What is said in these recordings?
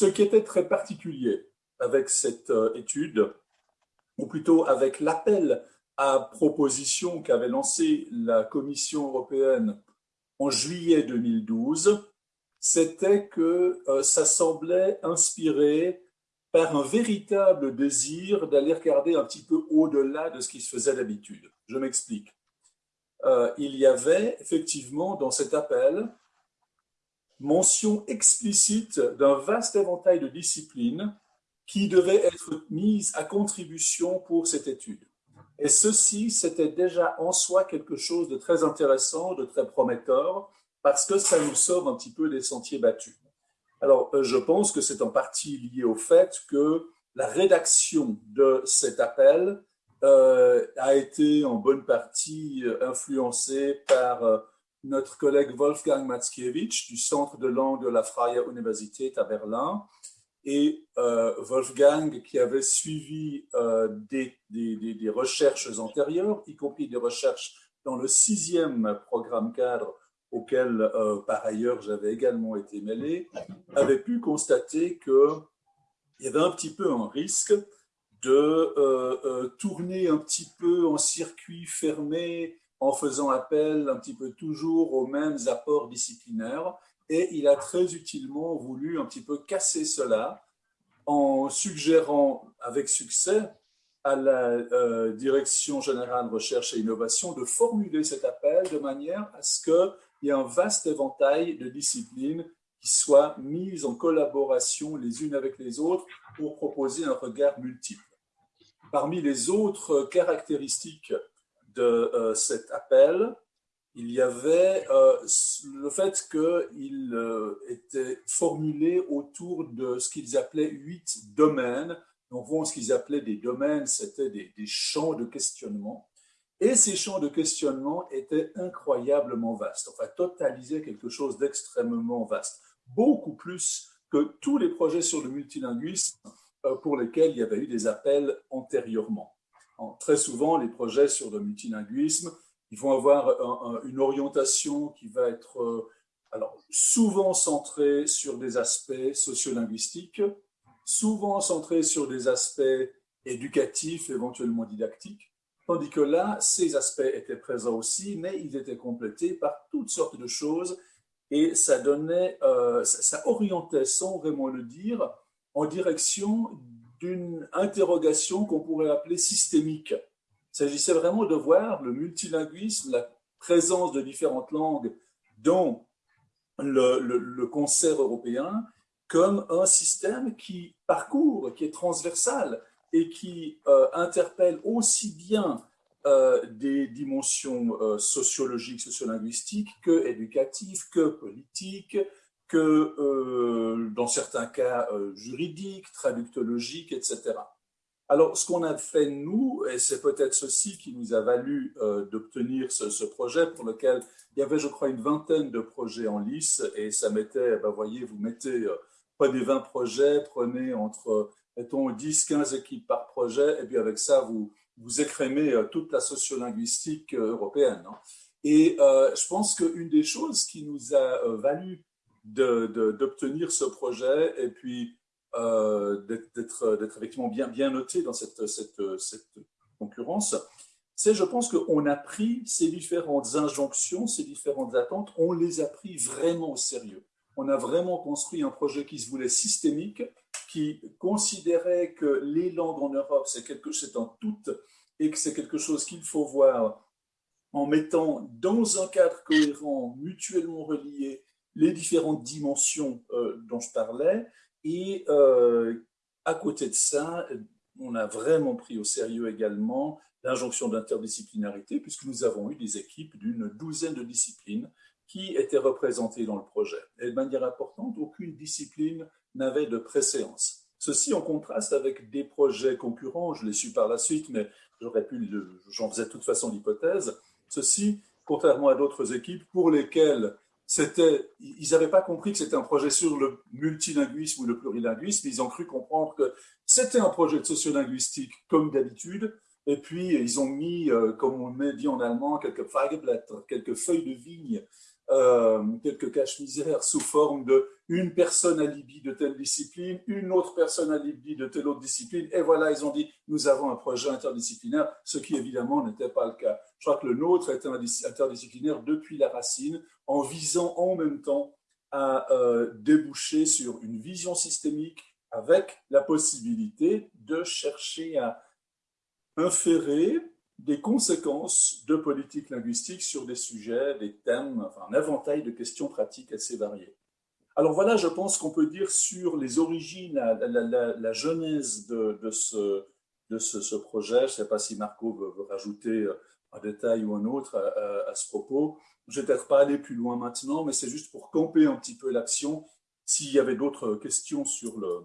Ce qui était très particulier avec cette euh, étude, ou plutôt avec l'appel à proposition qu'avait lancé la Commission européenne en juillet 2012, c'était que euh, ça semblait inspiré par un véritable désir d'aller regarder un petit peu au-delà de ce qui se faisait d'habitude. Je m'explique. Euh, il y avait effectivement dans cet appel mention explicite d'un vaste éventail de disciplines qui devaient être mises à contribution pour cette étude. Et ceci, c'était déjà en soi quelque chose de très intéressant, de très prometteur, parce que ça nous sort un petit peu des sentiers battus. Alors, euh, je pense que c'est en partie lié au fait que la rédaction de cet appel euh, a été en bonne partie euh, influencée par notre collègue Wolfgang Mackiewicz du Centre de langue de la Freie Universität à Berlin. Et Wolfgang, qui avait suivi des, des, recherches antérieures, y compris des recherches dans le sixième programme cadre auquel euh, par ailleurs j'avais également été mêlé, avait pu constater qu'il y avait un petit peu un risque de euh, euh, tourner un petit peu en circuit fermé en faisant appel un petit peu toujours aux mêmes apports disciplinaires. Et il a très utilement voulu un petit peu casser cela en suggérant avec succès à la Direction générale recherche et innovation de formuler cet appel de manière à ce que il y a un vaste éventail de disciplines qui soient mises en collaboration les unes avec les autres pour proposer un regard multiple. Parmi les autres caractéristiques de euh, cet appel, il y avait euh, le fait qu'il euh, était formulé autour de ce qu'ils appelaient huit domaines. Donc, ce qu'ils appelaient des domaines, c'était des, des champs de questionnement. Et ces champs de questionnement étaient incroyablement vastes, enfin totalisaient quelque chose d'extrêmement vaste, beaucoup plus que tous les projets sur le multilinguisme pour lesquels il y avait eu des appels antérieurement. Très souvent, les projets sur le multilinguisme, ils vont avoir une orientation qui va être euh, alors, souvent centrée sur des aspects sociolinguistiques, souvent centrée sur des aspects éducatifs, éventuellement didactiques, Tandis que là, ces aspects étaient présents aussi, mais ils étaient complétés par toutes sortes de choses et ça donnait, euh, ça, orientait, sans vraiment le dire, en direction d'une interrogation qu'on pourrait appeler systémique. Il s'agissait vraiment de voir le multilinguisme, la présence de différentes langues dans le, concert européen comme un système qui parcourt, qui est transversal, et qui euh, interpelle aussi bien euh, des dimensions euh, sociologiques, sociolinguistiques que éducatives, que politiques, que dans certains cas juridiques, traductologiques, etc. Alors, ce qu'on a fait, nous, et c'est peut-être ceci qui nous a valu d'obtenir ce, projet pour lequel il y avait, je crois, une vingtaine de projets en lice, et ça mettait, ben, voyez, vous mettez, prenez 20 projets, prenez entre mettons 10, 15 équipes par projet, et puis avec ça, vous, vous écrémez euh, toute la sociolinguistique euh, européenne. Hein. Et euh, je pense qu'une des choses qui nous a valu d'obtenir ce projet, et puis d'être effectivement bien, bien noté dans cette, cette, concurrence, c'est, je pense qu'on a pris ces différentes injonctions, ces différentes attentes, on les a pris vraiment au sérieux. On a vraiment construit un projet qui se voulait systémique, qui considérait que les langues en Europe, c'est quelque chose en tout et que c'est quelque chose qu'il faut voir en mettant dans un cadre cohérent, mutuellement relié, les différentes dimensions euh, dont je parlais. Et euh, à côté de ça, on a vraiment pris au sérieux également l'injonction d'interdisciplinarité, puisque nous avons eu des équipes d'une douzaine de disciplines qui étaient représentées dans le projet. Et de manière importante, aucune discipline n'avait de préséance. Ceci en contraste avec des projets concurrents, je l'ai su par la suite, mais j'aurais pu, j'en faisais de toute façon l'hypothèse. Ceci, contrairement à d'autres équipes pour lesquelles ils n'avaient pas compris que c'était un projet sur le multilinguisme ou le plurilinguisme, ils ont cru comprendre que c'était un projet de sociolinguistique comme d'habitude, et puis ils ont mis, euh, comme on dit en allemand, quelques quelques feuilles de vigne euh, quelques caches-misères sous forme de une personne à Libye de telle discipline, une autre personne à Libye de telle autre discipline, et voilà, ils ont dit, nous avons un projet interdisciplinaire, ce qui évidemment n'était pas le cas. Je crois que le nôtre était interdisciplinaire depuis la racine, en visant en même temps à euh, déboucher sur une vision systémique avec la possibilité de chercher à inférer des conséquences de politique linguistique sur des sujets, des thèmes, enfin un éventail de questions pratiques assez variées. Alors voilà, je pense qu'on peut dire sur les origines, la, genèse de, ce, projet. Je ne sais pas si Marco veut, rajouter un détail ou un autre à, ce propos. Je ne vais peut-être pas aller plus loin maintenant, mais c'est juste pour camper un petit peu l'action. S'il y avait d'autres questions sur le,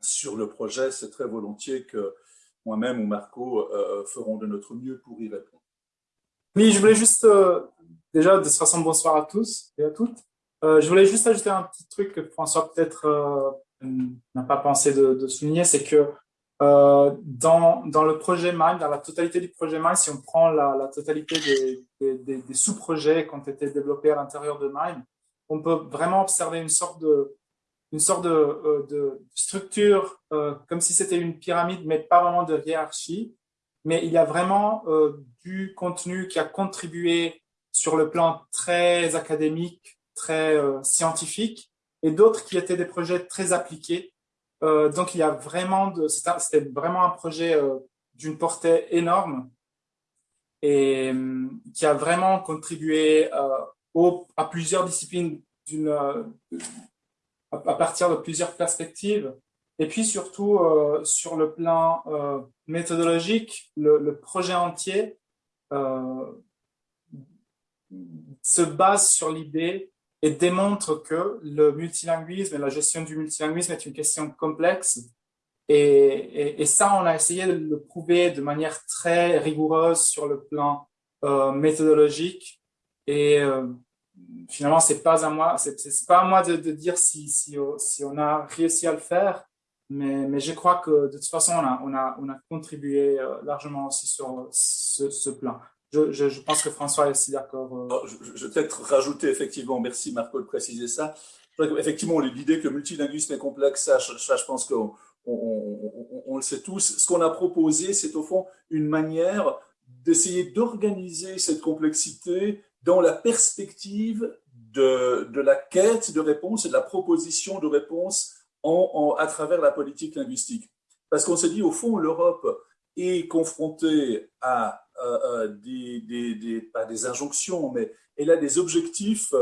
sur le projet, c'est très volontiers que moi-même ou Marco euh, feront de notre mieux pour y répondre. Oui, je voulais juste, euh, déjà, de toute façon, bonsoir à tous et à toutes. Euh, je voulais juste ajouter un petit truc que François peut-être n'a pas pensé de, souligner, c'est que dans, dans le projet MIND, dans la totalité du projet MIND, si on prend la, totalité des, sous-projets qui ont été développés à l'intérieur de MIND, on peut vraiment observer une sorte de, une sorte de, euh, de structure euh, comme si c'était une pyramide, mais pas vraiment de hiérarchie. Mais il y a vraiment euh, du contenu qui a contribué sur le plan très académique, très scientifique, et d'autres qui étaient des projets très appliqués. donc il y a vraiment c'était vraiment un projet d'une portée énorme et qui a vraiment contribué au, à plusieurs disciplines d'une à partir de plusieurs perspectives. Et puis surtout, euh, sur le plan euh, méthodologique, le, projet entier euh, se base sur l'idée et démontre que le multilinguisme et la gestion du multilinguisme est une question complexe. Et, et, ça, on a essayé de le prouver de manière très rigoureuse sur le plan méthodologique. Et finalement, c'est pas à moi, c'est pas à moi de, dire si, si, on a réussi à le faire, mais, je crois que de toute façon, on a, on a, on a contribué euh, largement aussi sur ce, ce plan. Je, pense que François est aussi d'accord. Euh. Oh, je, vais peut-être rajouter, effectivement, merci Marco de préciser ça. Effectivement, l'idée que le multilinguisme est complexe, ça, je pense qu'on on, on, le sait tous. Ce qu'on a proposé, c'est au fond une manière d'essayer d'organiser cette complexité dans la perspective de, la quête de réponse et de la proposition de réponse à travers la politique linguistique. Parce qu'on s'est dit, au fond, l'Europe est confrontée à des, pas des injonctions, mais elle a des objectifs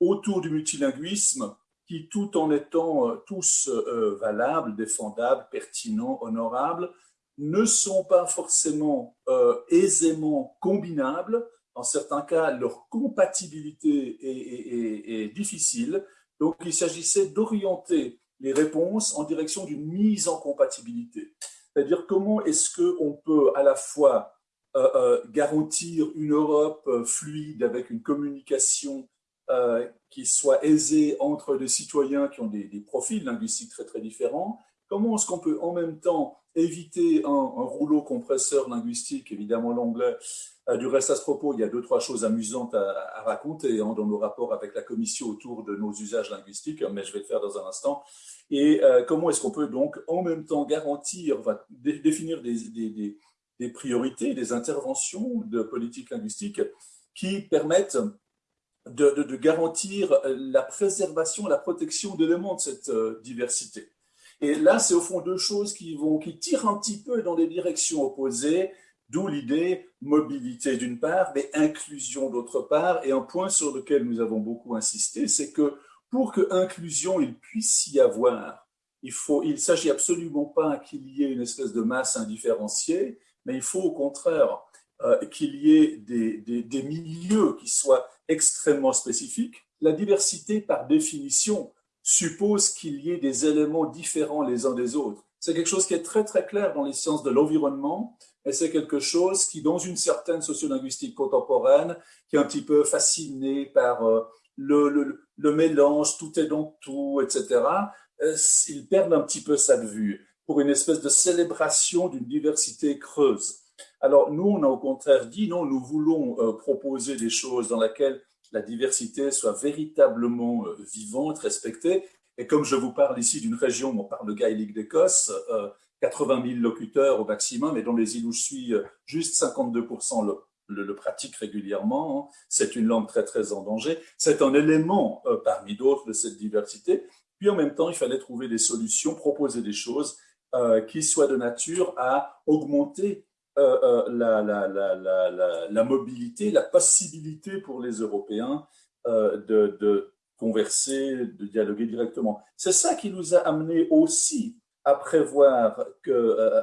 autour du multilinguisme qui, tout en étant euh, tous euh, valables, défendables, pertinents, honorables, ne sont pas forcément euh, aisément combinables en certains cas, leur compatibilité est, difficile. Donc, il s'agissait d'orienter les réponses en direction d'une mise en compatibilité. C'est-à-dire comment est-ce qu'on peut à la fois euh, euh, garantir une Europe euh, fluide avec une communication qui soit aisée entre des citoyens qui ont des, des profils linguistiques très très différents Comment est-ce qu'on peut en même temps éviter un, rouleau compresseur linguistique, évidemment l'anglais. Euh, du reste, à ce propos, il y a deux, trois choses amusantes à, raconter hein, dans nos rapports avec la Commission autour de nos usages linguistiques, mais je vais le faire dans un instant. Et euh, comment est-ce qu'on peut donc en même temps garantir, définir des, priorités, des interventions de politique linguistique qui permettent de, garantir la préservation, la protection d'éléments de cette euh, diversité? Et là, c'est au fond deux choses qui, vont, qui tirent un petit peu dans des directions opposées, d'où l'idée mobilité d'une part, mais inclusion d'autre part. Et un point sur lequel nous avons beaucoup insisté, c'est que pour que inclusion il puisse y avoir, il faut, il s'agit absolument pas qu'il y ait une espèce de masse indifférenciée, mais il faut au contraire euh, qu'il y ait des, des milieux qui soient extrêmement spécifiques. La diversité, par définition, suppose qu'il y ait des éléments différents les uns des autres. C'est quelque chose qui est très très clair dans les sciences de l'environnement et c'est quelque chose qui, dans une certaine sociolinguistique contemporaine, qui est un petit peu fasciné par euh, le, mélange, tout est dans tout, etc., euh, ils perdent un petit peu de vue pour une espèce de célébration d'une diversité creuse. Alors nous, on a au contraire dit, non, nous voulons euh, proposer des choses dans lesquelles la diversité soit véritablement vivante, respectée. Et comme je vous parle ici d'une région, on parle gaélique d'Écosse, 80 000 locuteurs au maximum, et dans les îles où je suis, juste 52% le, le, pratiquent régulièrement. Hein. C'est une langue très, très en danger. C'est un élément parmi d'autres de cette diversité. Puis en même temps, il fallait trouver des solutions, proposer des choses euh, qui soient de nature à augmenter euh, euh, la, la, la, la, mobilité, la possibilité pour les Européens de, de, converser, de dialoguer directement. C'est ça qui nous a amené aussi à prévoir,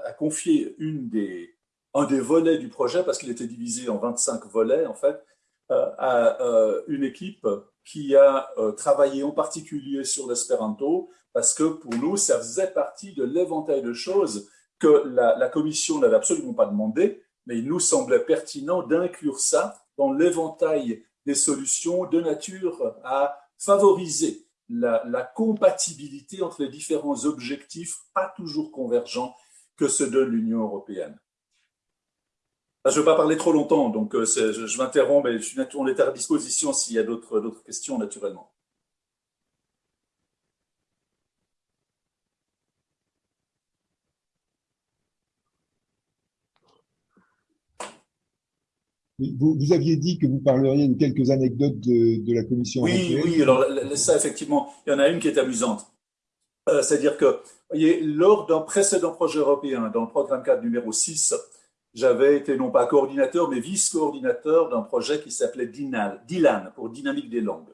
à confier une des, un des volets du projet, parce qu'il était divisé en 25 volets en fait, à une équipe qui a euh, travaillé en particulier sur l'espéranto, parce que pour nous, ça faisait partie de l'éventail de choses que la, Commission n'avait absolument pas demandé, mais il nous semblait pertinent d'inclure ça dans l'éventail des solutions de nature à favoriser la, compatibilité entre les différents objectifs, pas toujours convergents, que se donne l'Union européenne. Je ne veux pas parler trop longtemps, donc euh, je, m'interromps, mais je on est à disposition s'il y a d'autres questions, naturellement. Vous, aviez dit que vous parleriez de quelques anecdotes de, la Commission oui, européenne. Oui, alors ça, effectivement, il y en a une qui est amusante. Euh, c'est-à-dire que, vous voyez, lors d'un précédent projet européen, dans le programme 4 numéro 6, j'avais été non pas coordinateur, mais vice-coordinateur d'un projet qui s'appelait DILAN, pour Dynamique des langues.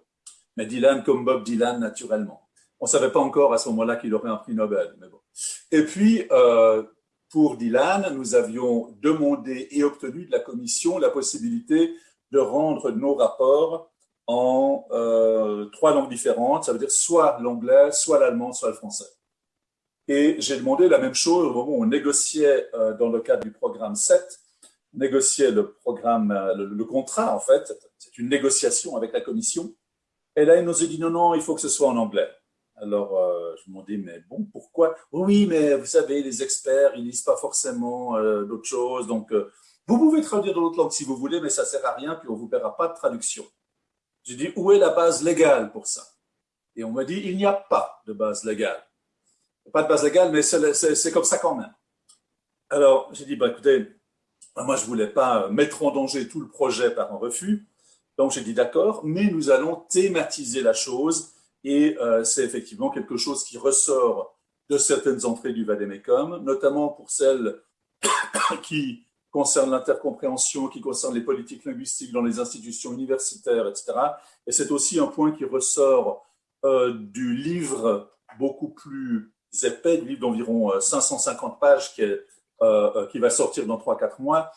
Mais Dylan comme Bob Dylan, naturellement. On ne savait pas encore à ce moment-là qu'il aurait un prix Nobel. Mais bon. Et puis, euh, pour Dylan, nous avions demandé et obtenu de la Commission la possibilité de rendre nos rapports en euh, trois langues différentes. Ça veut dire soit l'anglais, soit l'allemand, soit le français. Et j'ai demandé la même chose au moment où on négociait euh, dans le cadre du programme 7, négociait le programme, euh, le, contrat en fait, c'est une négociation avec la commission. Et là, il nous a dit non, non, il faut que ce soit en anglais. Alors, euh, je me demandais, mais bon, pourquoi? Oui, mais vous savez, les experts, ils lisent pas forcément d'autres choses. Donc, vous pouvez traduire dans l'autre langue si vous voulez, mais ça sert à rien, puis on vous paiera pas de traduction. J'ai dit, où est la base légale pour ça? Et on m'a dit, il n'y a pas de base légale pas de base légale, mais c'est comme ça quand même. Alors, j'ai dit, bah, écoutez, moi, je voulais pas mettre en danger tout le projet par un refus. Donc, j'ai dit, d'accord, mais nous allons thématiser la chose. Et euh, c'est effectivement quelque chose qui ressort de certaines entrées du Vademecum, notamment pour celles qui concernent l'intercompréhension, qui concernent les politiques linguistiques dans les institutions universitaires, etc. Et c'est aussi un point qui ressort euh, du livre beaucoup plus épais, du livre d'environ 550 euh, pages qui, va sortir dans 3-4 mois,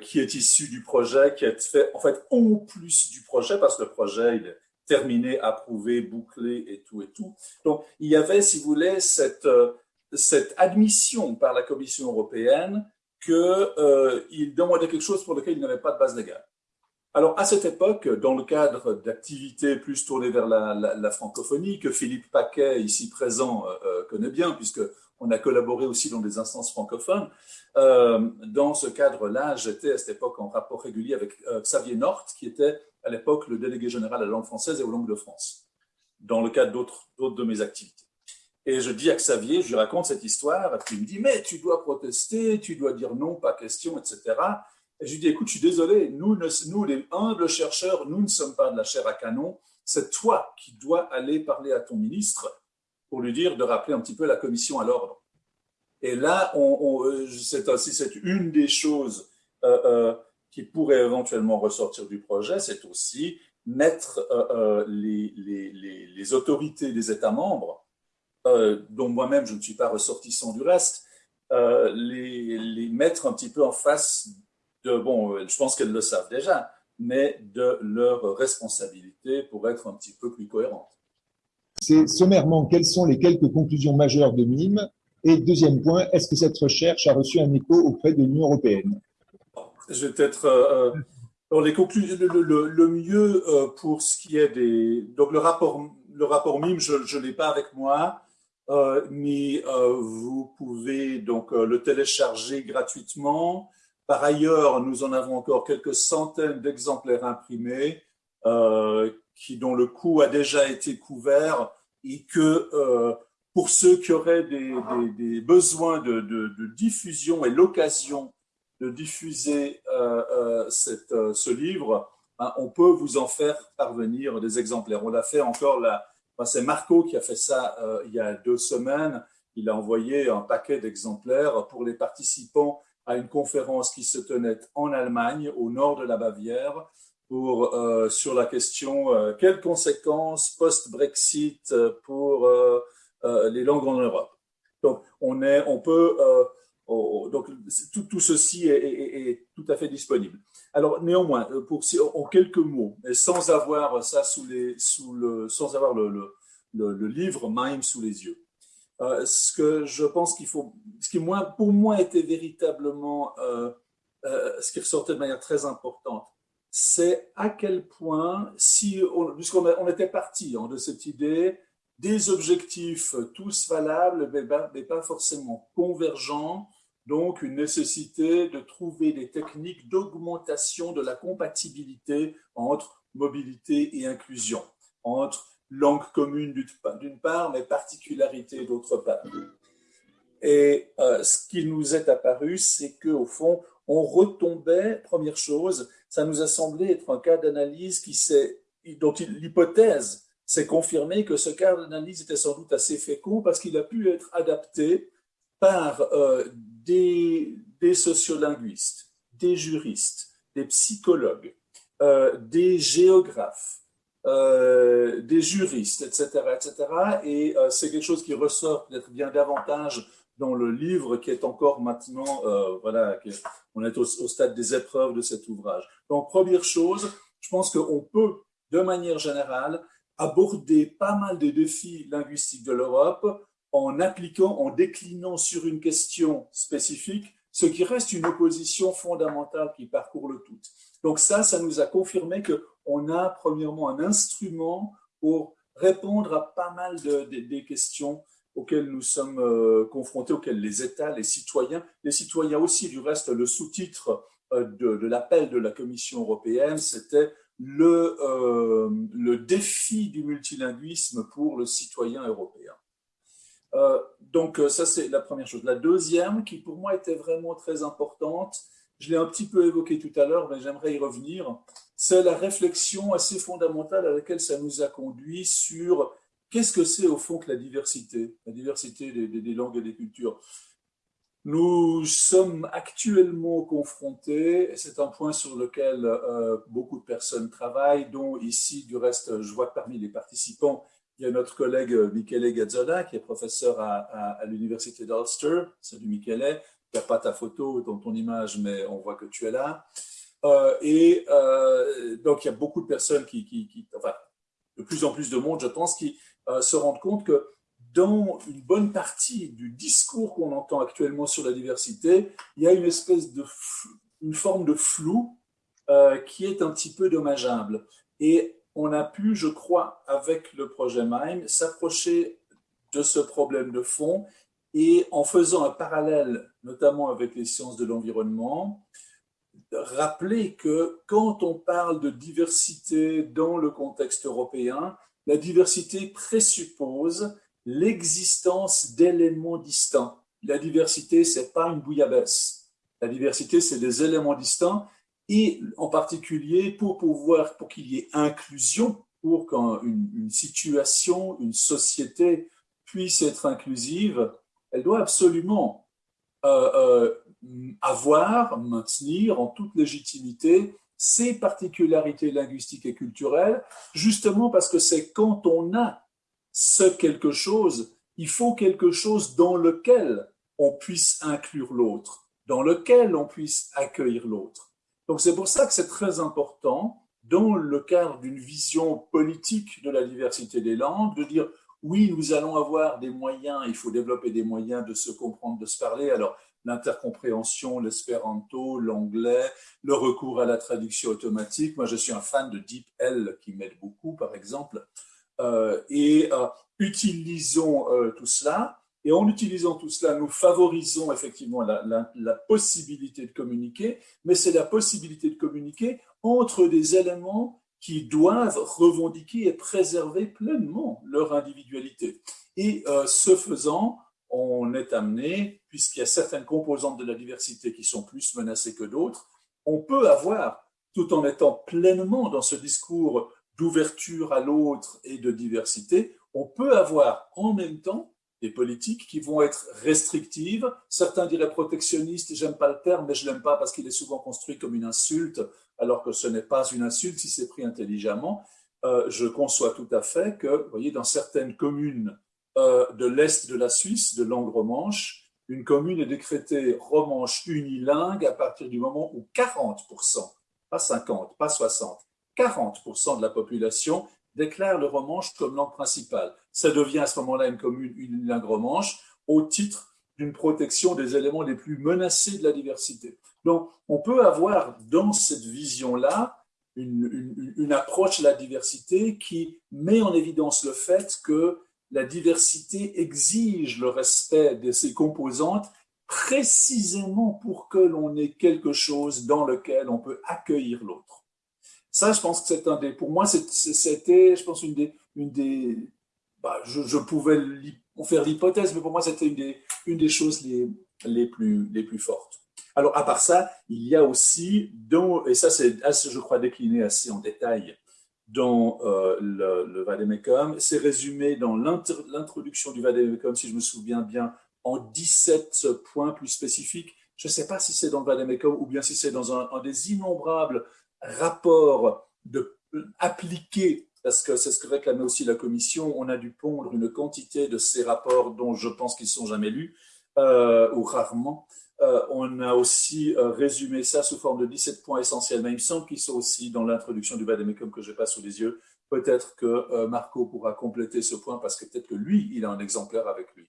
qui est issu du projet, qui est fait en fait en plus du projet, parce que le projet il est terminé, approuvé, bouclé et tout et tout. Donc il y avait, si vous voulez, cette, cette admission par la Commission européenne qu'il euh, demandait quelque chose pour lequel il n'avait pas de base légale. Alors, à cette époque, dans le cadre d'activités plus tournées vers la, francophonie, que Philippe Paquet, ici présent, euh, euh, connaît bien, puisqu'on a collaboré aussi dans des instances francophones, euh, dans ce cadre-là, j'étais à cette époque en rapport régulier avec Xavier Nort, qui était à l'époque le délégué général à la langue française et aux langues de France, dans le cadre d'autres de mes activités. Et je dis à Xavier, je lui raconte cette histoire, puis il me dit, mais tu dois protester, tu dois dire non, pas question, etc. Et je lui dis, écoute, je suis désolé, nous, nous, les humbles chercheurs, nous ne sommes pas de la chair à canon. C'est toi qui dois aller parler à ton ministre pour lui dire de rappeler un petit peu la commission à l'ordre. Et là, on, euh, c'est aussi c'est une des choses euh, euh, qui pourrait éventuellement ressortir du projet, c'est aussi mettre les, les, les, autorités des États membres, dont moi-même je ne suis pas ressortissant du reste, les, les mettre un petit peu en face bon, euh, je pense qu'elles le savent déjà, mais de leur responsabilité pour être un petit peu plus cohérente. C'est sommairement, quelles sont les quelques conclusions majeures de MIM Et deuxième point, est-ce que cette recherche a reçu un écho auprès de l'Union européenne? Je vais peut-être. Euh, euh, le, mieux pour ce qui est des. Donc, le rapport, le rapport MIM, je ne l'ai pas avec moi, mais vous pouvez donc le télécharger gratuitement. Par ailleurs, nous en avons encore quelques centaines d'exemplaires imprimés qui, dont le coût a déjà été couvert et que pour ceux qui auraient des, besoins de, diffusion et l'occasion de diffuser cette, ce livre, ben, on peut vous en faire parvenir des exemplaires. On l'a fait encore là. c'est Marco qui a fait ça il y a deux semaines il a envoyé un paquet d'exemplaires pour les participants à une conférence qui se tenait en Allemagne, au nord de la Bavière, pour, euh, sur la question euh, quelles conséquences post-Brexit pour euh, les langues en Europe? Donc, on, est, on peut, donc tout, tout ceci est, tout à fait disponible. Alors, néanmoins, pour, en quelques mots, sans avoir ça sous les, sous le, sans avoir le, le, livre MIME sous les yeux. Ce que je pense qu'il faut, ce qui moi, pour moi était véritablement ce qui ressortait de manière très importante, c'est à quel point, si, puisqu'on on était parti hein, de cette idée, des objectifs tous valables, mais, pas forcément convergents, donc une nécessité de trouver des techniques d'augmentation de la compatibilité entre mobilité et inclusion, entre langue commune d'une part, mais particularité d'autre part. Et euh, ce qui nous est apparu, c'est qu'au fond, on retombait, première chose, ça nous a semblé être un cas d'analyse qui dont l'hypothèse s'est confirmée que ce cas d'analyse était sans doute assez fécond parce qu'il a pu être adapté par euh, des, sociolinguistes, des juristes, des psychologues, euh, des géographes, euh, des juristes, etc. etc. Et c'est quelque chose qui ressort peut-être bien davantage dans le livre qui est encore maintenant, euh, voilà, on est au, stade des épreuves de cet ouvrage. Donc, première chose, je pense qu'on peut, de manière générale, aborder pas mal des défis linguistiques de l'Europe en appliquant, en déclinant sur une question spécifique, ce qui reste une opposition fondamentale qui parcourt le tout. Donc ça, ça nous a confirmé que on a premièrement un instrument pour répondre à pas mal de, des questions auxquelles nous sommes euh, confrontés, auxquelles les États, les citoyens, les citoyens aussi, du reste, le sous-titre euh, de, l'appel de la Commission européenne, c'était le, euh, défi du multilinguisme pour le citoyen européen. donc ça, c'est la première chose. La deuxième, qui pour moi était vraiment très importante, je l'ai un petit peu évoqué tout à l'heure, mais j'aimerais y revenir, c'est la réflexion assez fondamentale à laquelle ça nous a conduit sur qu'est-ce que c'est au fond que la diversité, la diversité des, langues et des cultures? Nous sommes actuellement confrontés, et c'est un point sur lequel euh, beaucoup de personnes travaillent, dont ici, du reste, je vois que parmi les participants, il y a notre collègue Michele Gazzola, qui est professeur à, l'université d'Ulster. Salut Michele, n'y a pas ta photo dans ton image, mais on voit que tu es là. Euh, et euh, donc, il y a beaucoup de personnes qui, enfin, de plus en plus de monde, je pense, qui euh, se rendent compte que dans une bonne partie du discours qu'on entend actuellement sur la diversité, il y a une espèce de, une forme de flou qui est un petit peu dommageable. Et on a pu, je crois, avec le projet MIME, s'approcher de ce problème de fond et en faisant un parallèle, notamment avec les sciences de l'environnement, rappeler que quand on parle de diversité dans le contexte européen, la diversité présuppose l'existence d'éléments distincts. La diversité, c'est pas une bouillabaisse. La diversité, c'est des éléments distincts et en particulier pour pouvoir, pour qu'il y ait inclusion, pour qu'une une situation, une société puisse être inclusive, elle doit absolument euh, euh, avoir, maintenir en toute légitimité ses particularités linguistiques et culturelles, justement parce que c'est quand on a ce quelque chose, il faut quelque chose dans lequel on puisse inclure l'autre, dans lequel on puisse accueillir l'autre. Donc c'est pour ça que c'est très important, dans le cadre d'une vision politique de la diversité des langues, de dire oui, nous allons avoir des moyens, il faut développer des moyens de se comprendre, de se parler. Alors, l'intercompréhension, l'espéranto, l'anglais, le recours à la traduction automatique. Moi, je suis un fan de DeepL qui m'aide beaucoup, par exemple. Euh, et euh, utilisons euh, tout cela. Et en utilisant tout cela, nous favorisons effectivement la, possibilité de communiquer, mais c'est la possibilité de communiquer entre des éléments qui doivent revendiquer et préserver pleinement leur individualité. Et ce faisant, on est amené, puisqu'il y a certaines composantes de la diversité qui sont plus menacées que d'autres, on peut avoir, tout en étant pleinement dans ce discours d'ouverture à l'autre et de diversité, on peut avoir en même temps des politiques qui vont être restrictives. Certains diraient protectionnistes, j'aime pas le terme, mais je l'aime pas parce qu'il est souvent construit comme une insulte, alors que ce n'est pas une insulte si c'est pris intelligemment. Euh, je conçois tout à fait que, vous voyez, dans certaines communes de l'Est de la Suisse, de langue romanche, une commune est décrétée romanche unilingue à partir du moment où 40%, pas 50, pas 60, 40% de la population déclare le romanche comme langue principale. Ça devient à ce moment-là une commune unilingue romanche au titre d'une protection des éléments les plus menacés de la diversité. Donc, on peut avoir dans cette vision-là une, une, approche de la diversité qui met en évidence le fait que la diversité exige le respect de ses composantes précisément pour que l'on ait quelque chose dans lequel on peut accueillir l'autre. Ça, je pense que c'est un des, pour moi, c'était, je pense, une des, une des, bah, je, je, pouvais faire l'hypothèse, mais pour moi, c'était une des, choses les, les, plus, les plus fortes. Alors, à part ça, il y a aussi, dans, et ça, c'est, je crois, décliné assez en détail dans euh, le, le Vademecum. C'est résumé dans l'introduction du Vademecum, si je me souviens bien, en 17 points plus spécifiques. Je ne sais pas si c'est dans le Vademecum ou bien si c'est dans un, des innombrables rapport de, appliqué, parce que c'est ce que réclamait aussi la Commission, on a dû pondre une quantité de ces rapports dont je pense qu'ils sont jamais lus, euh, ou rarement. Euh, on a aussi euh, résumé ça sous forme de 17 points essentiels, mais il me semble qu'ils sont aussi dans l'introduction du Vademecum que je pas sous les yeux. Peut-être que Marco pourra compléter ce point parce que peut-être que lui, il a un exemplaire avec lui.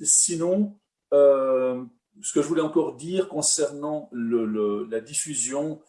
sinon, ce que je voulais encore dire concernant la diffusion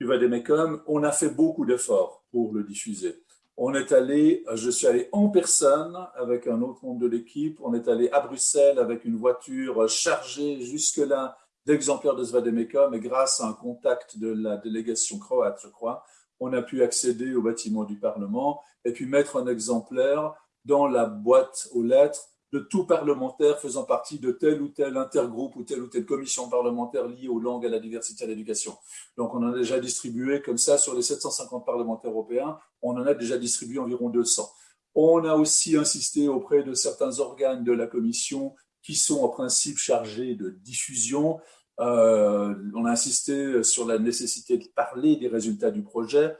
du Vademecum, on a fait beaucoup d'efforts pour le diffuser. On est allé, je suis allé en personne avec un autre membre de l'équipe, on est allé à Bruxelles avec une voiture chargée jusque-là d'exemplaires de ce Vademecum et grâce à un contact de la délégation croate, je crois, on a pu accéder au bâtiment du Parlement et puis mettre un exemplaire dans la boîte aux lettres de tout parlementaire faisant partie de tel ou tel intergroupe ou telle ou telle commission parlementaire liée aux langues, à la diversité, à l'éducation. Donc on en a déjà distribué comme ça sur les 750 parlementaires européens, on en a déjà distribué environ 200. On a aussi insisté auprès de certains organes de la commission qui sont en principe chargés de diffusion. Euh, on a insisté sur la nécessité de parler des résultats du projet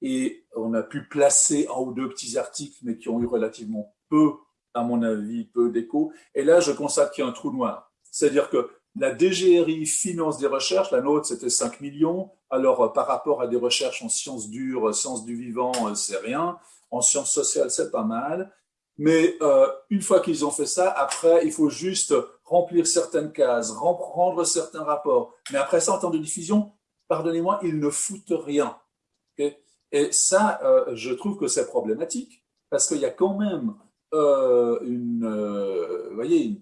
et on a pu placer un ou deux petits articles, mais qui ont eu relativement peu à mon avis, peu d'écho. Et là, je constate qu'il y a un trou noir. C'est-à-dire que la DGRI finance des recherches, la nôtre c'était 5 millions, alors euh, par rapport à des recherches en sciences dures, sciences du vivant, euh, c'est rien, en sciences sociales c'est pas mal, mais euh, une fois qu'ils ont fait ça, après il faut juste remplir certaines cases, rendre certains rapports, mais après ça en temps de diffusion, pardonnez-moi, ils ne foutent rien. Et ça, euh, je trouve que c'est problématique, parce qu'il y a quand même euh, euh,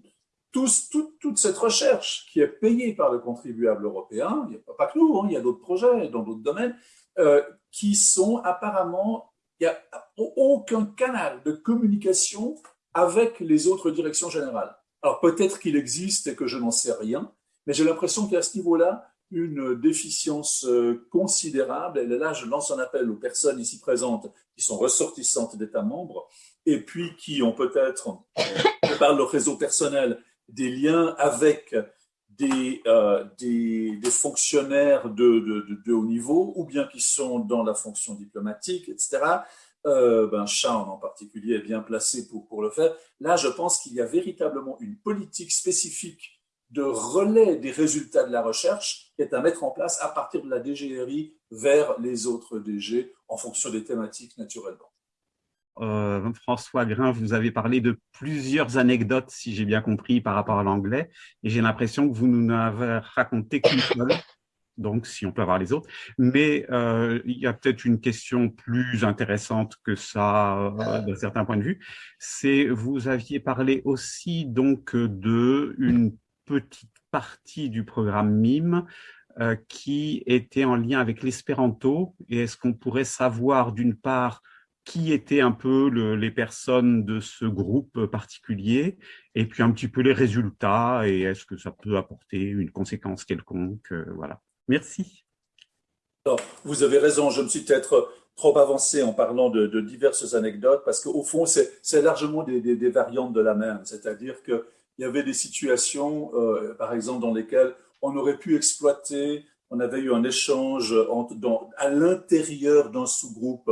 toute cette recherche qui est payée par le contribuable européen, il n'y a pas que nous, hein, il y a d'autres projets dans d'autres domaines, euh, qui sont apparemment, il n'y a aucun canal de communication avec les autres directions générales. Alors peut-être qu'il existe et que je n'en sais rien, mais j'ai l'impression qu'il y a à ce niveau-là une déficience considérable. Et là, je lance un appel aux personnes ici présentes qui sont ressortissantes d'États membres et puis qui ont peut-être, par leur réseau personnel, des liens avec des, euh, fonctionnaires de, haut niveau, ou bien qui sont dans la fonction diplomatique, etc. Euh, ben, Charles en particulier est bien placé pour, pour le faire. Là, je pense qu'il y a véritablement une politique spécifique de relais des résultats de la recherche qui est à mettre en place à partir de la DGRI vers les autres DG en fonction des thématiques naturellement. Euh, François Grain, vous avez parlé de plusieurs anecdotes, si j'ai bien compris, par rapport à l'anglais, et j'ai l'impression que vous nous n'avez raconté qu'une seule, donc si on peut avoir les autres. Mais euh, il y a peut-être une question plus intéressante que ça, euh, d'un certain point de vue. C'est vous aviez parlé aussi donc de une petite partie du programme MIME qui était en lien avec l'espéranto. Et est-ce qu'on pourrait savoir d'une part qui étaient un peu les personnes de ce groupe particulier, et puis un petit peu les résultats, et est-ce que ça peut apporter une conséquence quelconque. Euh, voilà. Merci. vous avez raison, je me suis peut-être trop avancé en parlant de, diverses anecdotes, parce qu'au fond, c'est largement des, variantes de la même. C'est-à-dire qu'il y avait des situations, euh, par exemple, dans lesquelles on aurait pu exploiter, on avait eu un échange à l'intérieur d'un sous-groupe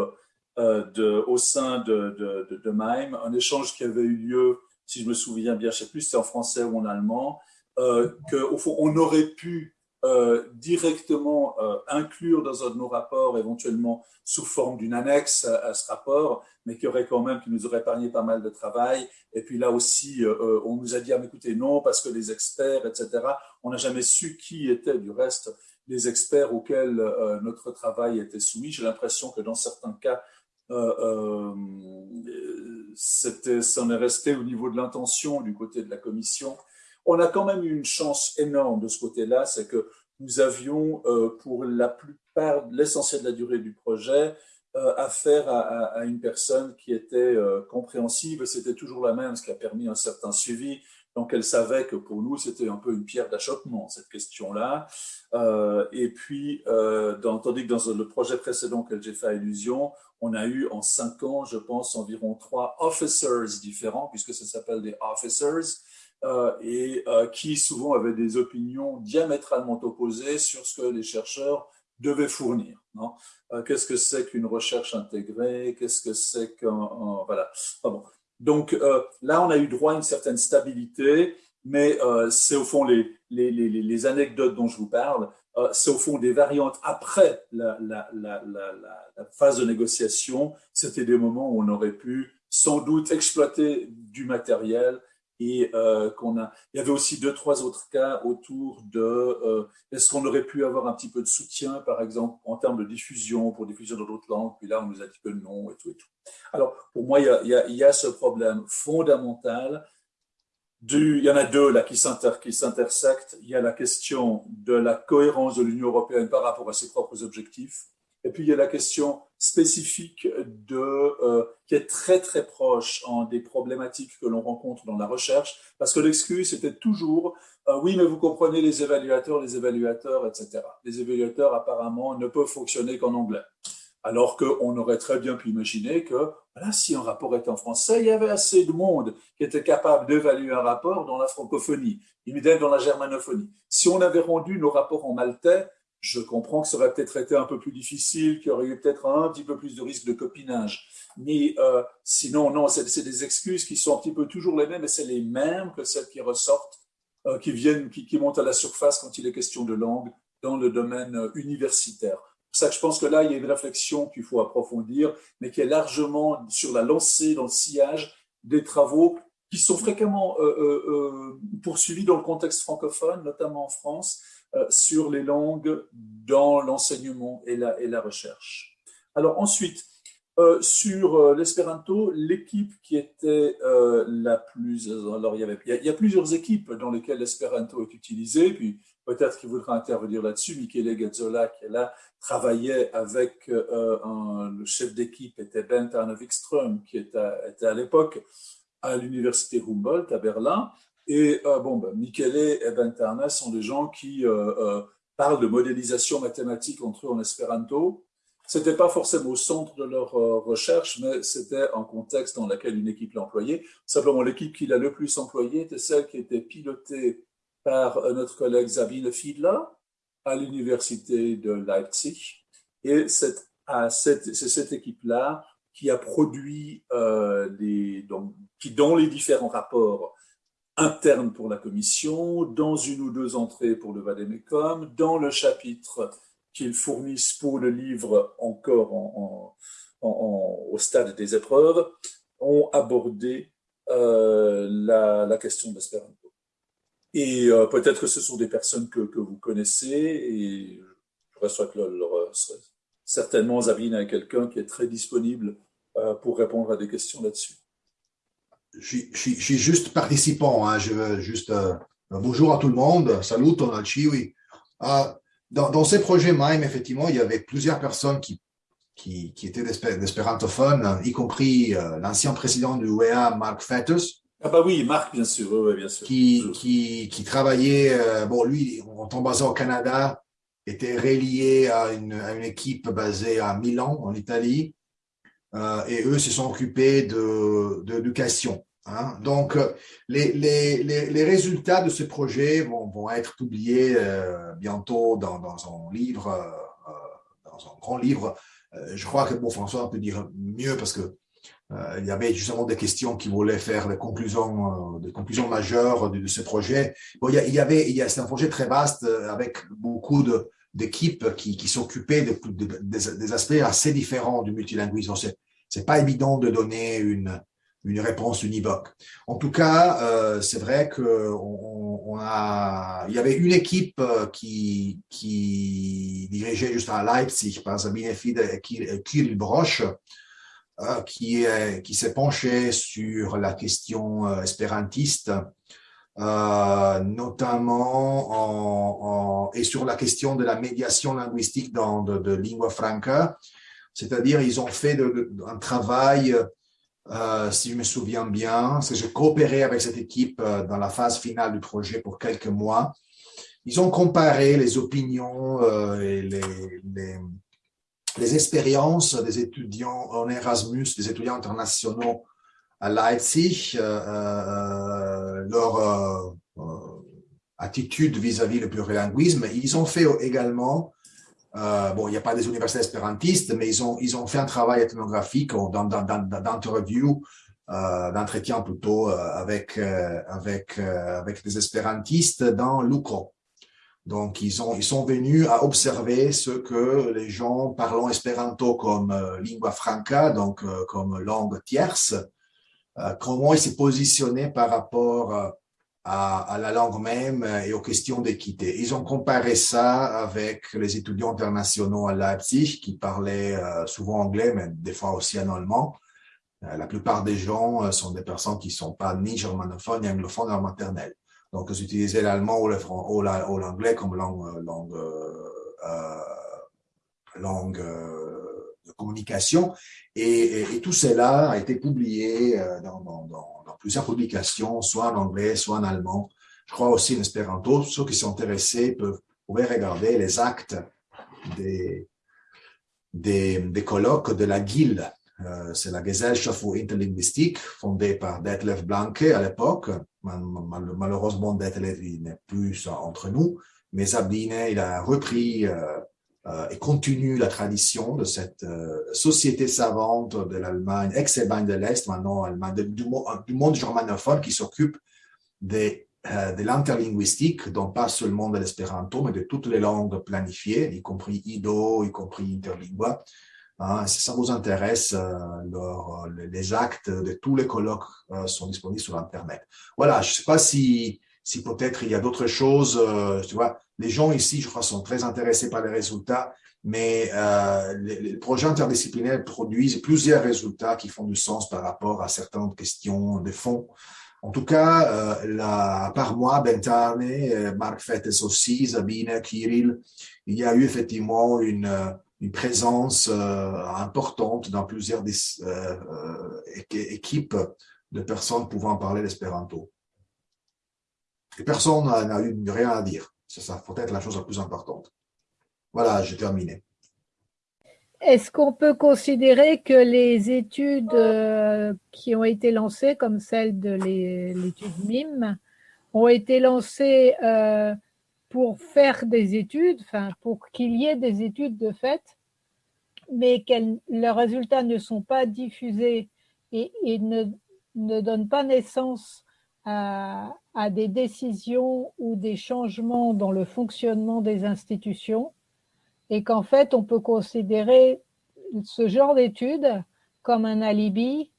de, au sein de, de, de, MIME, un échange qui avait eu lieu, si je me souviens bien, je ne sais plus si c'était en français ou en allemand, euh, qu'au fond, on aurait pu euh, directement euh, inclure dans un de nos rapports, éventuellement sous forme d'une annexe à, ce rapport, mais qui aurait quand même, qui nous aurait épargné pas mal de travail. Et puis là aussi, on nous a dit, ah, mais écoutez, non, parce que les experts, etc., on n'a jamais su qui étaient du reste les experts auxquels notre travail était soumis. J'ai l'impression que dans certains cas, euh, euh, ça en est resté au niveau de l'intention du côté de la commission. On a quand même eu une chance énorme de ce côté-là, c'est que nous avions euh, pour la plupart, l'essentiel de la durée du projet, affaire à, à, une personne qui était compréhensive. C'était toujours la même, ce qui a permis un certain suivi. Donc, elle savait que pour nous, c'était un peu une pierre d'achoppement, cette question-là. et puis, dans, tandis que dans le projet précédent que j'ai fait allusion, on a eu en cinq ans, je pense, environ trois officers différents, puisque ça s'appelle des officers, euh, et euh, qui souvent avaient des opinions diamétralement opposées sur ce que les chercheurs devaient fournir. Euh, qu'est-ce que c'est qu'une recherche intégrée? Qu'est-ce que c'est qu'un... Voilà. bon. Donc là, on a eu droit à une certaine stabilité, mais c'est au fond les, les, les, les anecdotes dont je vous parle euh, c'est au fond des variantes après la, phase de négociation. C'était des moments où on aurait pu sans doute exploiter du matériel et euh, qu'on a. Il y avait aussi deux, trois autres cas autour de euh, est-ce qu'on aurait pu avoir un petit peu de soutien, par exemple, en termes de diffusion, pour diffusion dans d'autres langues, puis là, on nous a dit que non, et tout et tout. Alors, pour moi, il y a, ce problème fondamental il y en a deux là qui s'intersectent. Il y a la question de la cohérence de l'Union européenne par rapport à ses propres objectifs. Et puis il y a la question spécifique de, euh, qui est très très proche en des problématiques que l'on rencontre dans la recherche, parce que l'excuse était toujours euh, oui, mais vous comprenez les évaluateurs, les évaluateurs, etc. Les évaluateurs apparemment ne peuvent fonctionner qu'en anglais. Alors qu'on aurait très bien pu imaginer que voilà, si un rapport était en français, il y avait assez de monde qui était capable d'évaluer un rapport dans la francophonie, immédiatement dans la germanophonie. Si on avait rendu nos rapports en maltais, je comprends que ça aurait peut-être été un peu plus difficile, qu'il y aurait eu peut-être un petit peu plus de risque de copinage. Mais euh, sinon, non, c'est des excuses qui sont un petit peu toujours les mêmes, et c'est les mêmes que celles qui ressortent, euh, qui viennent, qui, montent à la surface quand il est question de langue dans le domaine euh, universitaire. C'est ça que je pense que là, il y a une réflexion qu'il faut approfondir, mais qui est largement sur la lancée, dans le sillage des travaux qui sont fréquemment poursuivis dans le contexte francophone, notamment en France, sur les langues dans l'enseignement et la, recherche. Alors ensuite, sur l'espéranto, l'équipe qui était la plus... Alors il y, avait, il y, a, plusieurs équipes dans lesquelles l'espéranto est utilisé, puis peut-être qu'il voudra intervenir là-dessus. Michele Gazzola, qui est là, travaillait avec euh, le chef d'équipe, était Bent Arne Wikström, qui était, était à l'époque à l'université Humboldt à Berlin. Et euh, bon, ben, Michele et Bent Arne sont des gens qui euh, parlent de modélisation mathématique entre eux en espéranto. C'était pas forcément au centre de leur recherche, mais c'était un contexte dans lequel une équipe l'employait. Simplement, l'équipe qui l'a le plus employé était celle qui était pilotée par euh, notre collègue Sabine Fiedler à l'université de Leipzig. Et c'est cette, équipe-là qui a produit euh, donc, qui dans les différents rapports internes pour la commission, dans une ou deux entrées pour le Vademecum, dans le chapitre qu'ils fournissent pour le livre encore en, en, au stade des épreuves, ont abordé euh, la, question d'espérance. Et euh, peut-être que ce sont des personnes que, vous connaissez et je reçois que leur, certainement Zabine est quelqu'un qui est très disponible euh, pour répondre à des questions là-dessus. Je, suis juste participant, hein. je veux juste euh, bonjour à tout le monde, salut ton oui. dans, dans, ces projets MIME, effectivement, il y avait plusieurs personnes qui, qui, qui étaient d'espérantophones, y compris l'ancien président du UEA, Mark Fettes. Ah bah oui, Marc, bien sûr, oui, bien sûr. Qui, qui, qui travaillait, bon, lui, en temps basé au Canada, était relié à une, à une, équipe basée à Milan, en Italie, euh, et eux se sont occupés de d'éducation. Hein. Donc, les, résultats de ce projet vont, être publiés euh, bientôt dans, un livre, euh, dans un grand livre. je crois que bon, François peut dire mieux parce que il y avait justement des questions qui voulaient faire des conclusions, majeures de, ce projet. Bon, il y, avait, c'est un projet très vaste avec beaucoup de, d'équipes qui, s'occupaient de, des aspects assez différents du multilinguisme. C'est, c'est pas évident de donner une, réponse univoque. En tout cas, euh, c'est vrai que on, on, a, il y avait une équipe euh, qui, dirigeait juste à Leipzig par Sabine Fide Kirill Broch, euh, qui, qui s'est penché sur la question euh, espérantiste euh, notamment en, en, et sur la question de la médiation linguistique dans de, lingua franca, c'est-à-dire ils ont fait un travail, euh, si je me souviens bien, que j'ai coopéré avec cette équipe euh, dans la phase finale du projet pour quelques mois. Ils ont comparé les opinions et les expériences des étudiants en Erasmus, des étudiants internationaux à Leipzig, euh, euh, leur euh, attitude vis-à-vis le plurilinguisme. Ils ont fait également, bon, il n'y a pas des universités espérantistes, mais ils ont, ils ont fait un travail ethnographique d'interview, d'entretien plutôt avec, avec, avec des espérantistes dans Lucro. Donc, ils, ont, ils sont venus à observer ce que les gens parlant espéranto comme lingua franca, donc comme langue tierce, euh, comment il s'est positionné par rapport euh, à, la langue même euh, et aux questions d'équité. Ils ont comparé ça avec les étudiants internationaux à Leipzig qui parlaient souvent anglais, mais des fois aussi en allemand. La plupart des gens sont des personnes qui sont pas ni germanophones ni anglophones en maternelle. Donc, ils utilisaient l'allemand ou l'anglais comme euh, langue communication. Et, tout cela a été publié euh, dans, plusieurs publications, soit en anglais, soit en allemand. Je crois aussi en espéranto. Ceux qui sont intéressés peuvent regarder les actes des, des, colloques de la GIL. Euh, c'est la Gesellschaft für Interlinguistik, fondée par Detlef Blanke à l'époque. Malheureusement, Detlef n'est plus entre nous, mais Sabine, il a repris euh, et continue la tradition de cette euh, société savante de l'Allemagne, ex-Allemagne de l'Est, maintenant Allemagne, du, monde germanophone qui s'occupe des, euh, de l'interlinguistique, donc pas seulement de l'espéranto, mais de toutes les langues planifiées, y compris Ido, y compris Interlingua. Hein, si ça vous intéresse, les actes de tous les colloques sont disponibles sur Internet. Voilà, je ne sais pas si, si peut-être il y a d'autres choses, tu vois, les gens ici, je crois, sont très intéressés par les résultats, mais euh, les, les, projets interdisciplinaires produisent plusieurs résultats qui font du sens par rapport à certaines questions de fond. En tout cas, euh, la, par moi, Bentane, euh, Marc Fettes aussi, Sabine, Kirill, il y a eu effectivement une, euh, une présence euh, importante dans plusieurs des, euh, équipes de personnes pouvant parler l'espéranto. Personne n'a eu rien à dire. C'est ça, peut-être la chose la plus importante. Voilà, j'ai terminé. Est-ce qu'on peut considérer que les études euh, qui ont été lancées, comme celle de l'étude MIM, ont été lancées euh, pour faire des études, enfin pour qu'il y ait des études de fait, mais que leurs résultats ne sont pas diffusés et, ne donnent pas naissance à, des décisions ou des changements dans le fonctionnement des institutions et qu'en fait, on peut considérer ce genre d'études comme un alibi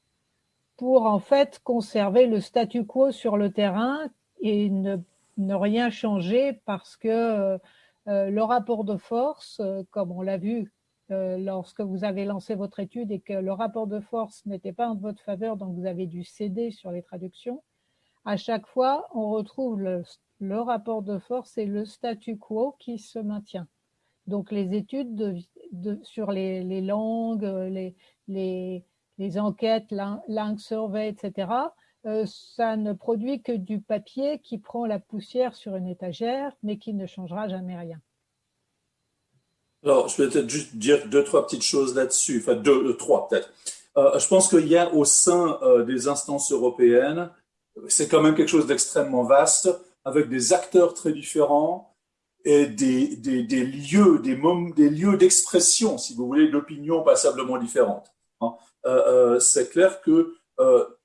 pour en fait conserver le statu quo sur le terrain et ne, rien changer parce que euh, le rapport de force, euh, comme on l'a vu euh, lorsque vous avez lancé votre étude et que le rapport de force n'était pas en votre faveur, donc vous avez dû céder sur les traductions, à chaque fois, on retrouve le, rapport de force et le statu quo qui se maintient. Donc les études sur les, langues, les, les, enquêtes, langue survey, etc., euh, ça ne produit que du papier qui prend la poussière sur une étagère, mais qui ne changera jamais rien. Alors, je vais peut-être juste dire deux, trois petites choses là-dessus, enfin deux, euh, trois peut-être. Euh, je pense qu'il y a au sein des instances européennes, c'est quand même quelque chose d'extrêmement vaste, avec des acteurs très différents et des, des, lieux, des, lieux d'expression, si vous voulez, d'opinions passablement différentes. Hein. c'est clair que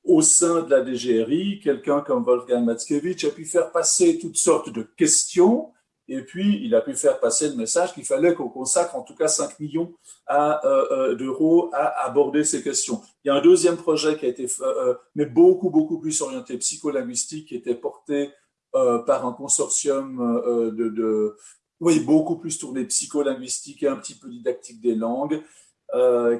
au sein de la DGRI, quelqu'un comme Wolfgang Matzkewitsch a pu faire passer toutes sortes de questions et puis il a pu faire passer le message qu'il fallait qu'on consacre en tout cas 5 millions euh, euh, d'euros à aborder ces questions. Il y a un deuxième projet qui a été, euh, mais beaucoup, beaucoup plus orienté psycholinguistique, qui était porté par un consortium de, oui, beaucoup plus tourné psycholinguistique et un petit peu didactique des langues.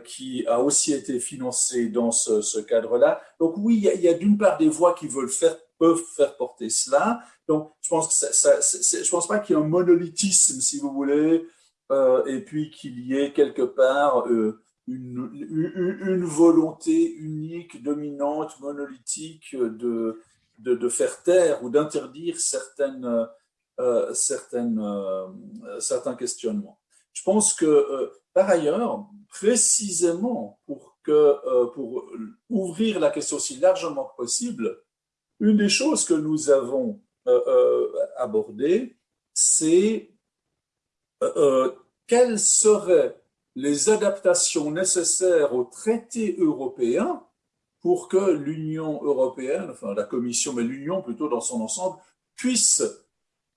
Qui a aussi été financé dans ce, cadre-là. Donc oui, il y a, d'une part des voix qui veulent faire, peuvent faire porter cela. Donc je pense que ça, je pense pas qu'il y ait un monolithisme, si vous voulez, euh, et puis qu'il y ait quelque part euh, une, une, volonté unique, dominante, monolithique de, de, de faire taire ou d'interdire certaines, certaines, certains questionnements. Je pense que par ailleurs, précisément pour, que, euh, pour ouvrir la question aussi largement que possible, une des choses que nous avons euh, euh, abordées, c'est quelles seraient les adaptations nécessaires au traité européen pour que l'Union européenne, enfin la Commission, mais l'Union plutôt dans son ensemble, puisse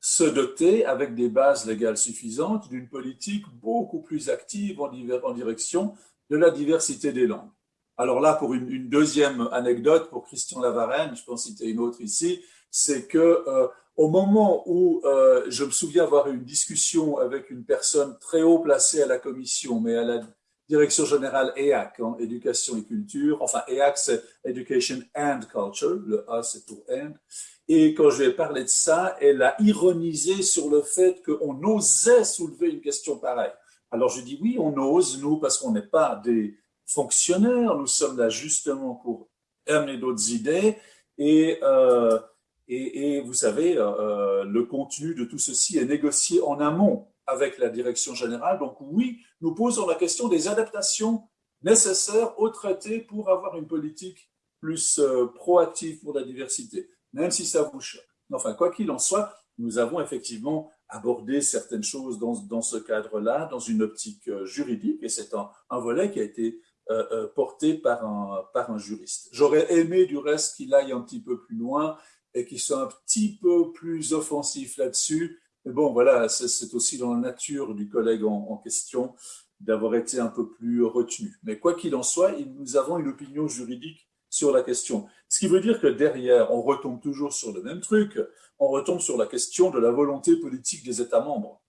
se doter, avec des bases légales suffisantes, d'une politique beaucoup plus active en, direction de la diversité des langues. Alors là, pour une, deuxième anecdote, pour Christian Lavarenne, je peux en citer une autre ici, c'est que euh, au moment où euh, je me souviens avoir eu une discussion avec une personne très haut placée à la commission, mais à la direction générale EAC, en éducation et culture, enfin EAC c'est Education and Culture, le A c'est pour and, et quand je lui ai parlé de ça, elle a ironisé sur le fait qu'on osait soulever une question pareille. Alors je dis oui, on ose, nous, parce qu'on n'est pas des fonctionnaires, nous sommes là justement pour amener d'autres idées. Et, euh, et, vous savez, euh, le contenu de tout ceci est négocié en amont avec la direction générale. Donc oui, nous posons la question des adaptations nécessaires au traité pour avoir une politique plus euh, proactive pour la diversité même si ça vous choque. Enfin, quoi qu'il en soit, nous avons effectivement abordé certaines choses dans, dans ce cadre-là, dans une optique euh, juridique, et c'est un, volet qui a été euh, euh, porté par un, par un juriste. J'aurais aimé du reste qu'il aille un petit peu plus loin et qu'il soit un petit peu plus offensif là-dessus. Mais bon, voilà, c'est aussi dans la nature du collègue en, en question d'avoir été un peu plus retenu. Mais quoi qu'il en soit, nous avons une opinion juridique sur la question. Ce qui veut dire que derrière, on retombe toujours sur le même truc, on retombe sur la question de la volonté politique des États membres.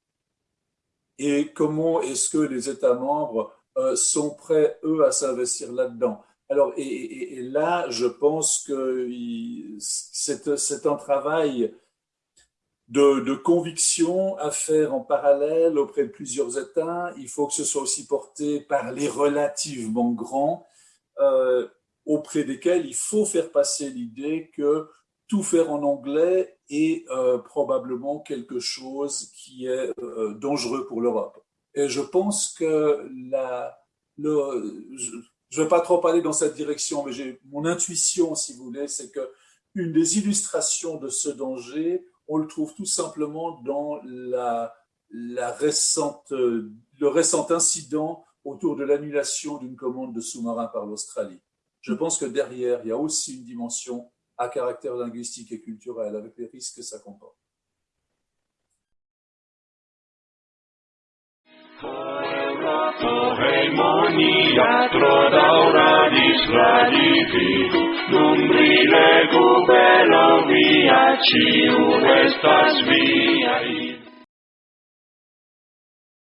Et comment est-ce que les États membres euh, sont prêts, eux, à s'investir là-dedans Alors, et, là, je pense que c'est un travail de, conviction à faire en parallèle auprès de plusieurs États. Il faut que ce soit aussi porté par les relativement grands. Euh, auprès desquels il faut faire passer l'idée que tout faire en anglais est euh, probablement quelque chose qui est euh, dangereux pour l'Europe. Et je pense que la, le, je ne vais pas trop aller dans cette direction, mais mon intuition, si vous voulez, c'est que une des illustrations de ce danger, on le trouve tout simplement dans la, la récente, le récent incident autour de l'annulation d'une commande de sous-marins par l'Australie je pense que derrière, il y a aussi une dimension à caractère linguistique et culturel, avec les risques que ça comporte. Heimonia tro dauradis radifi, Nun rilegu belo via, Ciu estas viai.